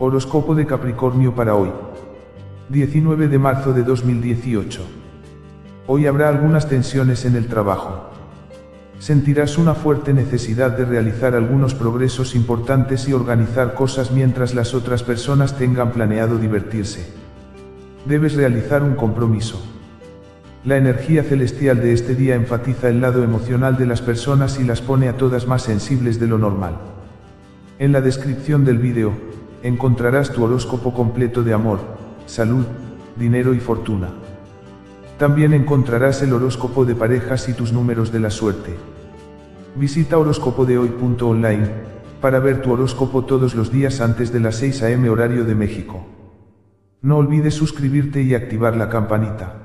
Horóscopo de Capricornio para hoy. 19 de marzo de 2018. Hoy habrá algunas tensiones en el trabajo. Sentirás una fuerte necesidad de realizar algunos progresos importantes y organizar cosas mientras las otras personas tengan planeado divertirse. Debes realizar un compromiso. La energía celestial de este día enfatiza el lado emocional de las personas y las pone a todas más sensibles de lo normal. En la descripción del vídeo, encontrarás tu horóscopo completo de amor, salud, dinero y fortuna. También encontrarás el horóscopo de parejas y tus números de la suerte. Visita horóscopodehoy.online para ver tu horóscopo todos los días antes de las 6 am horario de México. No olvides suscribirte y activar la campanita.